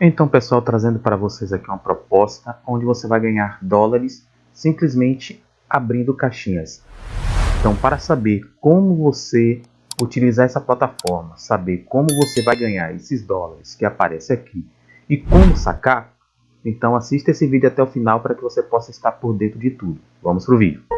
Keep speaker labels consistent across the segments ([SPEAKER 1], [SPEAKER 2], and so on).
[SPEAKER 1] Então pessoal, trazendo para vocês aqui uma proposta onde você vai ganhar dólares simplesmente abrindo caixinhas. Então para saber como você utilizar essa plataforma, saber como você vai ganhar esses dólares que aparece aqui e como sacar, então assista esse vídeo até o final para que você possa estar por dentro de tudo. Vamos para o vídeo.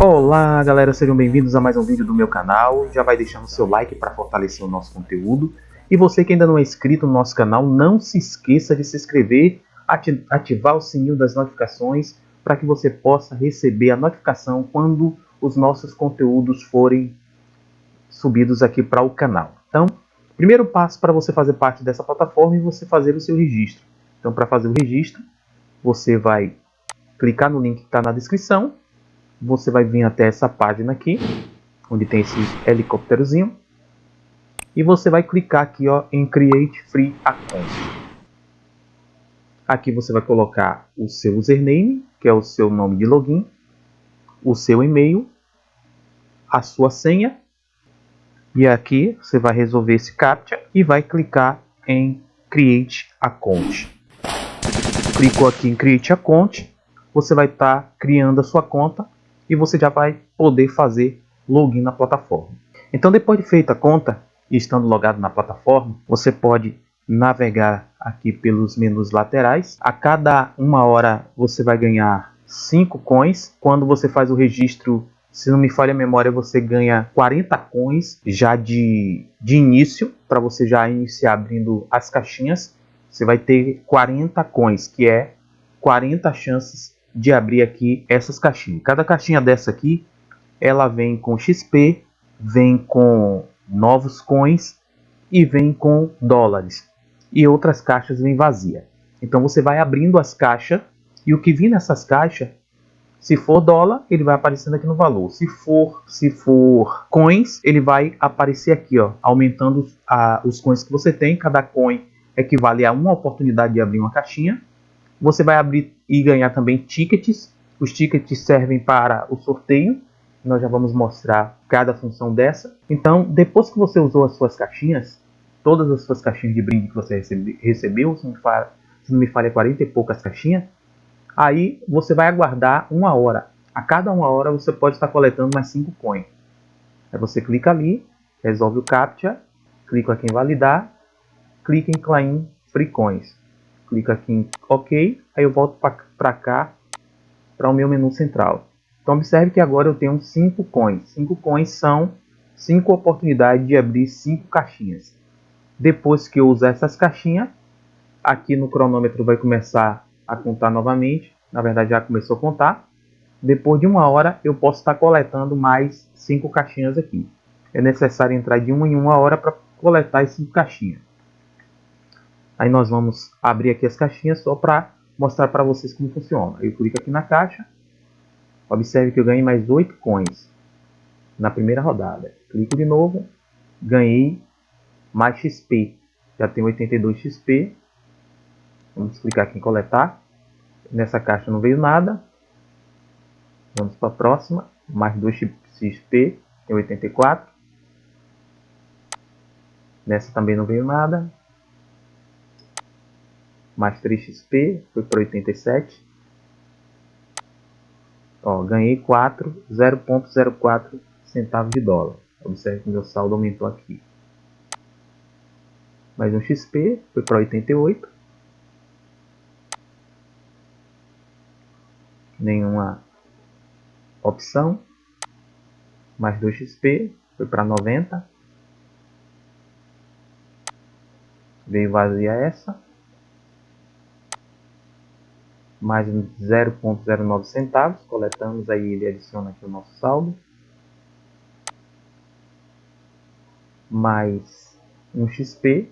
[SPEAKER 1] Olá galera, sejam bem-vindos a mais um vídeo do meu canal. Já vai deixando seu like para fortalecer o nosso conteúdo. E você que ainda não é inscrito no nosso canal, não se esqueça de se inscrever, ativar o sininho das notificações para que você possa receber a notificação quando os nossos conteúdos forem subidos aqui para o canal. Então, primeiro passo para você fazer parte dessa plataforma é você fazer o seu registro. Então, para fazer o registro, você vai clicar no link que está na descrição, você vai vir até essa página aqui, onde tem esse helicópterozinho, e você vai clicar aqui ó, em Create Free Account. Aqui você vai colocar o seu username, que é o seu nome de login, o seu e-mail, a sua senha, e aqui você vai resolver esse CAPTCHA e vai clicar em Create Account clicou aqui em Create Account, você vai estar tá criando a sua conta e você já vai poder fazer login na plataforma. Então depois de feita a conta e estando logado na plataforma, você pode navegar aqui pelos menus laterais. A cada uma hora você vai ganhar 5 coins. Quando você faz o registro, se não me falha a memória, você ganha 40 coins já de, de início, para você já iniciar abrindo as caixinhas você vai ter 40 coins, que é 40 chances de abrir aqui essas caixinhas. Cada caixinha dessa aqui, ela vem com XP, vem com novos coins e vem com dólares. E outras caixas vêm vazia. Então você vai abrindo as caixas e o que vir nessas caixas, se for dólar, ele vai aparecendo aqui no valor. Se for, se for coins, ele vai aparecer aqui, ó, aumentando a, os coins que você tem. Cada coin equivale a uma oportunidade de abrir uma caixinha. Você vai abrir e ganhar também tickets. Os tickets servem para o sorteio. Nós já vamos mostrar cada função dessa. Então, depois que você usou as suas caixinhas, todas as suas caixinhas de brinde que você recebe, recebeu, se não, me falha, se não me falha 40 e poucas caixinhas, aí você vai aguardar uma hora. A cada uma hora você pode estar coletando mais 5 coins. Aí você clica ali, resolve o CAPTCHA, clica aqui em validar clica em Claim Freecoins. Clica aqui em OK, aí eu volto para cá, para o meu menu central. Então observe que agora eu tenho 5 coins. 5 coins são 5 oportunidades de abrir 5 caixinhas. Depois que eu usar essas caixinhas, aqui no cronômetro vai começar a contar novamente. Na verdade já começou a contar. Depois de uma hora eu posso estar coletando mais 5 caixinhas aqui. É necessário entrar de uma em uma hora para coletar 5 caixinhas. Aí nós vamos abrir aqui as caixinhas só para mostrar para vocês como funciona. Eu clico aqui na caixa. Observe que eu ganhei mais 8 coins na primeira rodada. Clico de novo. Ganhei mais XP. Já tem 82 XP. Vamos clicar aqui em coletar. Nessa caixa não veio nada. Vamos para a próxima. Mais 2 XP. Tem 84. Nessa também não veio nada mais 3 XP, foi para 87. Ó, ganhei 4, 0.04 centavos de dólar. Observe que meu saldo aumentou aqui. Mais um XP, foi para 88. Nenhuma opção. Mais 2 XP, foi para 90. Veio vazia essa mais 0,09 centavos, coletamos aí ele adiciona aqui o nosso saldo, mais um XP,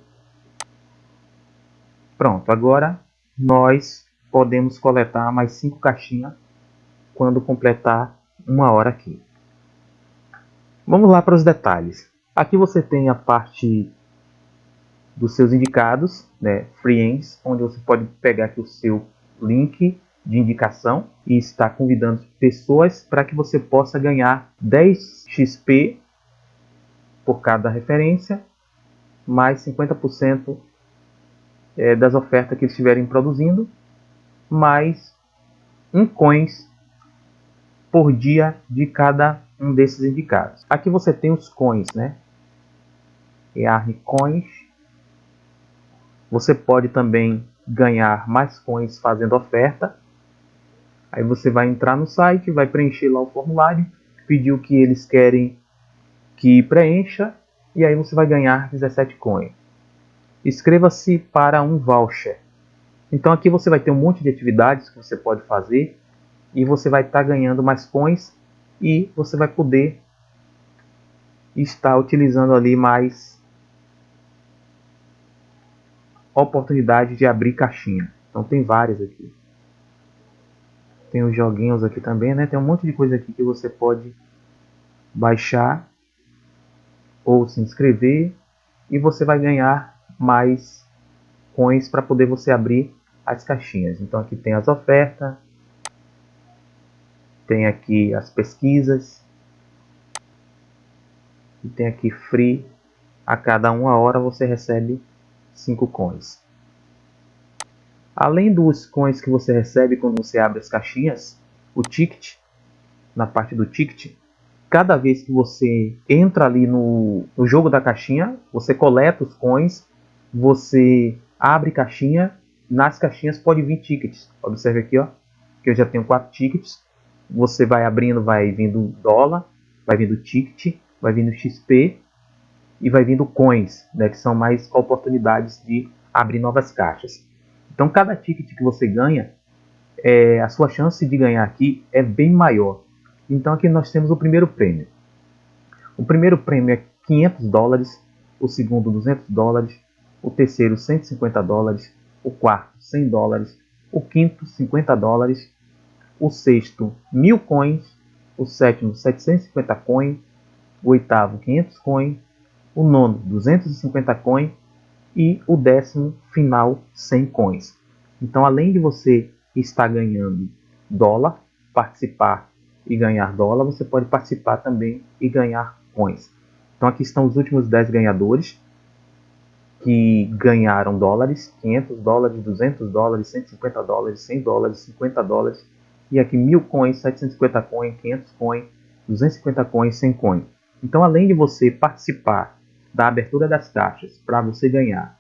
[SPEAKER 1] pronto, agora nós podemos coletar mais 5 caixinhas quando completar uma hora aqui. Vamos lá para os detalhes. Aqui você tem a parte dos seus indicados, né, friends, onde você pode pegar aqui o seu link de indicação e está convidando pessoas para que você possa ganhar 10 XP por cada referência, mais 50% é, das ofertas que eles estiverem produzindo, mais um coins por dia de cada um desses indicados. Aqui você tem os coins, né? EARN Coins. Você pode também ganhar mais coins fazendo oferta. Aí você vai entrar no site, vai preencher lá o formulário, pedir o que eles querem que preencha e aí você vai ganhar 17 coins. Inscreva-se para um voucher. Então aqui você vai ter um monte de atividades que você pode fazer e você vai estar tá ganhando mais coins e você vai poder estar utilizando ali mais oportunidade de abrir caixinha. Então tem várias aqui. Tem os joguinhos aqui também, né? Tem um monte de coisa aqui que você pode baixar ou se inscrever e você vai ganhar mais coins para poder você abrir as caixinhas. Então aqui tem as ofertas, tem aqui as pesquisas e tem aqui free. A cada uma hora você recebe 5 coins. Além dos coins que você recebe quando você abre as caixinhas, o ticket, na parte do ticket, cada vez que você entra ali no, no jogo da caixinha, você coleta os coins, você abre caixinha, nas caixinhas pode vir tickets. Observe aqui, ó, que eu já tenho quatro tickets. Você vai abrindo, vai vindo dólar, vai vindo ticket, vai vindo XP e vai vindo coins, né, que são mais oportunidades de abrir novas caixas. Então, cada ticket que você ganha, é, a sua chance de ganhar aqui é bem maior. Então aqui nós temos o primeiro prêmio. O primeiro prêmio é 500 dólares, o segundo 200 dólares, o terceiro 150 dólares, o quarto 100 dólares, o quinto 50 dólares, o sexto 1000 coins, o sétimo 750 coins, o oitavo 500 coins, o nono 250 coins e o décimo final 100 coins. Então além de você estar ganhando dólar, participar e ganhar dólar, você pode participar também e ganhar coins. Então aqui estão os últimos 10 ganhadores que ganharam dólares, 500 dólares, 200 dólares, 150 dólares, 100 dólares, 50 dólares e aqui 1000 coins, 750 coins, 500 coins, 250 coins, 100 coins. Então além de você participar da abertura das caixas para você ganhar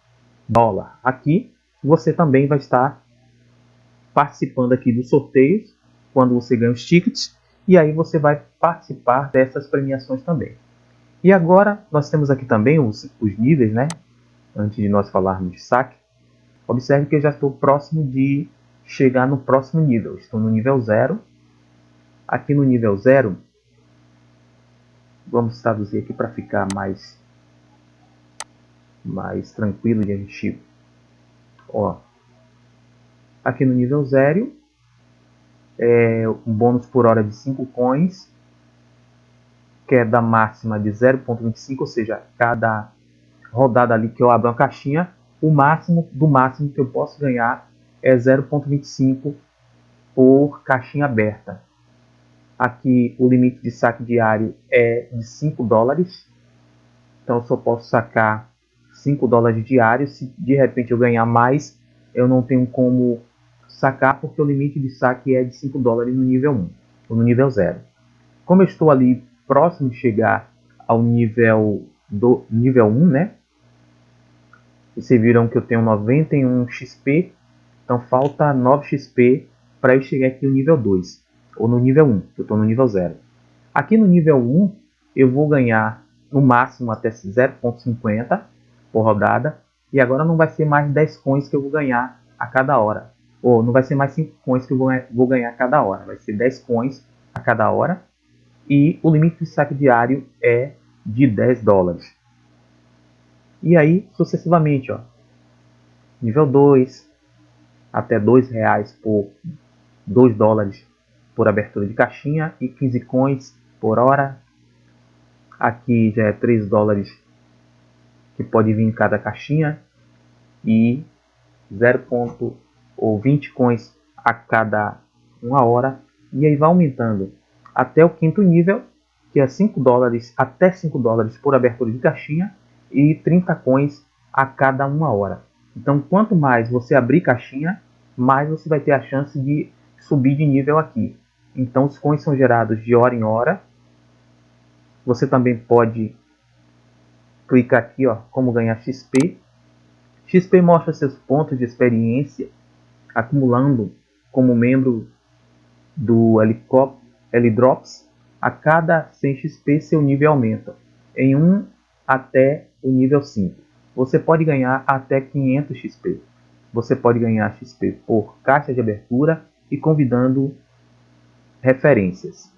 [SPEAKER 1] dólar aqui, você também vai estar participando aqui dos sorteios quando você ganha os tickets e aí você vai participar dessas premiações também. E agora nós temos aqui também os, os níveis, né? Antes de nós falarmos de saque, observe que eu já estou próximo de chegar no próximo nível. Estou no nível 0. Aqui no nível 0, vamos traduzir aqui para ficar mais, mais tranquilo de a gente... Ó, aqui no nível 0, é, um bônus por hora de 5 coins, queda máxima de 0.25, ou seja, cada rodada ali que eu abro uma caixinha, o máximo do máximo que eu posso ganhar é 0.25 por caixinha aberta. Aqui o limite de saque diário é de 5 dólares, então eu só posso sacar 5 dólares diários. Se de repente eu ganhar mais, eu não tenho como sacar porque o limite de saque é de 5 dólares no nível 1 ou no nível 0. Como eu estou ali próximo de chegar ao nível do nível 1, né? Vocês viram que eu tenho 91 XP, então falta 9 XP para eu chegar aqui no nível 2 ou no nível 1, que eu estou no nível 0. Aqui no nível 1 eu vou ganhar no máximo até 0.50 por rodada e agora não vai ser mais 10 coins que eu vou ganhar a cada hora ou não vai ser mais 5 coins que eu vou ganhar cada hora, vai ser 10 coins a cada hora. E o limite de saque diário é de 10 dólares. E aí, sucessivamente, ó, nível 2, até 2 reais por 2 dólares por abertura de caixinha e 15 coins por hora. Aqui já é 3 dólares que pode vir em cada caixinha e 0 ou 20 coins a cada uma hora e aí vai aumentando até o quinto nível, que é 5 dólares até 5 dólares por abertura de caixinha e 30 coins a cada uma hora. Então, quanto mais você abrir caixinha, mais você vai ter a chance de subir de nível aqui. Então, os coins são gerados de hora em hora. Você também pode clicar aqui, ó, como ganhar XP. XP mostra seus pontos de experiência acumulando como membro do L-Drops. A cada 100 XP, seu nível aumenta em 1 até o nível 5. Você pode ganhar até 500 XP. Você pode ganhar XP por caixa de abertura e convidando referências.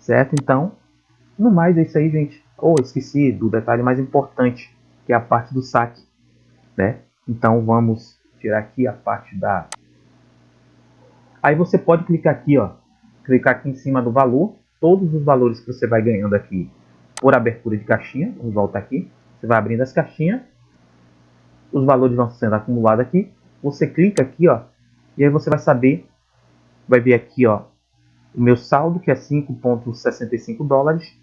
[SPEAKER 1] Certo? Então, no mais é isso aí, gente. Ou oh, esqueci do detalhe mais importante, que é a parte do saque. Né? Então vamos tirar aqui a parte da... Aí você pode clicar aqui, ó. Clicar aqui em cima do valor. Todos os valores que você vai ganhando aqui por abertura de caixinha. Vamos voltar aqui. Você vai abrindo as caixinhas. Os valores vão sendo acumulados aqui. Você clica aqui, ó. E aí você vai saber. Vai ver aqui, ó. O meu saldo, que é 5,65 dólares.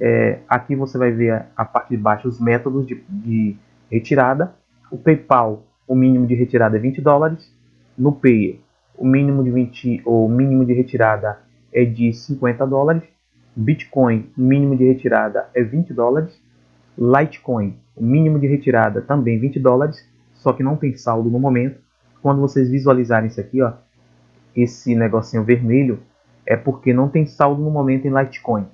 [SPEAKER 1] É, aqui você vai ver a, a, parte de baixo os métodos de, de retirada. O PayPal, o mínimo de retirada é 20 dólares. No Payer, o mínimo de 20 ou mínimo de retirada é de 50 dólares. Bitcoin, o mínimo de retirada é 20 dólares. Litecoin, o mínimo de retirada também 20 dólares, só que não tem saldo no momento. Quando vocês visualizarem isso aqui, ó, esse negocinho vermelho, é porque não tem saldo no momento em Litecoin,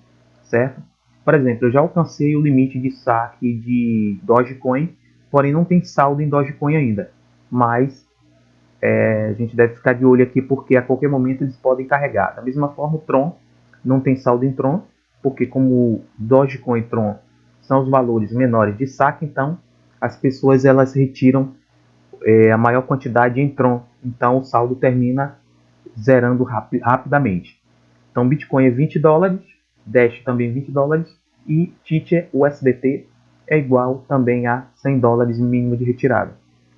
[SPEAKER 1] certo? Por exemplo, eu já alcancei o limite de saque de Dogecoin, porém não tem saldo em Dogecoin ainda. Mas é, a gente deve ficar de olho aqui porque a qualquer momento eles podem carregar. Da mesma forma, o Tron não tem saldo em Tron, porque como Dogecoin e Tron são os valores menores de saque, então as pessoas elas retiram é, a maior quantidade em Tron. Então o saldo termina zerando rapi rapidamente. Então Bitcoin é 20 dólares, Dash também 20 dólares e Tether USDT é igual também a 100 dólares mínimo de retirada.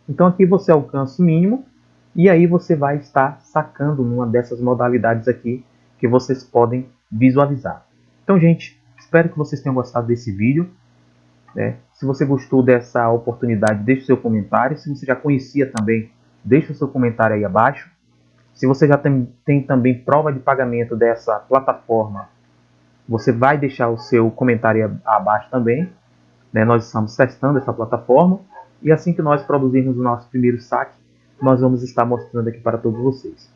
[SPEAKER 1] Então aqui você alcança o mínimo e aí você vai estar sacando numa dessas modalidades aqui que vocês podem visualizar. Então, gente, espero que vocês tenham gostado desse vídeo. Né? Se você gostou dessa oportunidade, deixe seu comentário. Se você já conhecia também, deixe seu comentário aí abaixo. Se você já tem, tem também prova de pagamento dessa plataforma, você vai deixar o seu comentário abaixo também. Né? Nós estamos testando essa plataforma. E assim que nós produzirmos o nosso primeiro saque, nós vamos estar mostrando aqui para todos vocês.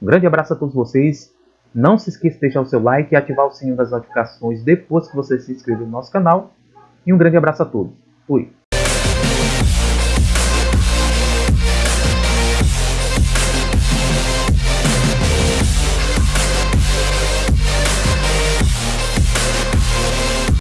[SPEAKER 1] Um grande abraço a todos vocês. Não se esqueça de deixar o seu like e ativar o sininho das notificações depois que você se inscrever no nosso canal. E um grande abraço a todos. Fui!